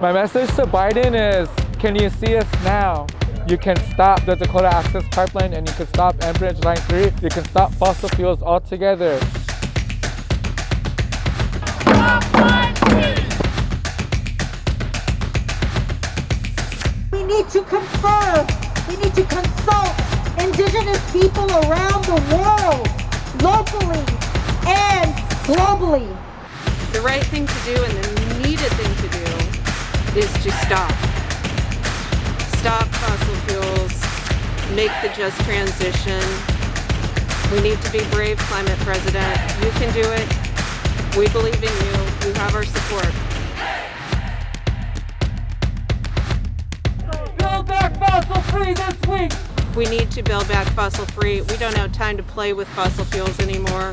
My message to Biden is, can you see us now? You can stop the Dakota Access Pipeline and you can stop Enbridge Line 3. You can stop fossil fuels altogether. We need to confer, we need to consult indigenous people around the world, locally and globally. The right thing to do and the is to stop. Stop fossil fuels, make the just transition. We need to be brave, climate president. You can do it. We believe in you. You have our support. Build back fossil free this week! We need to build back fossil free. We don't have time to play with fossil fuels anymore.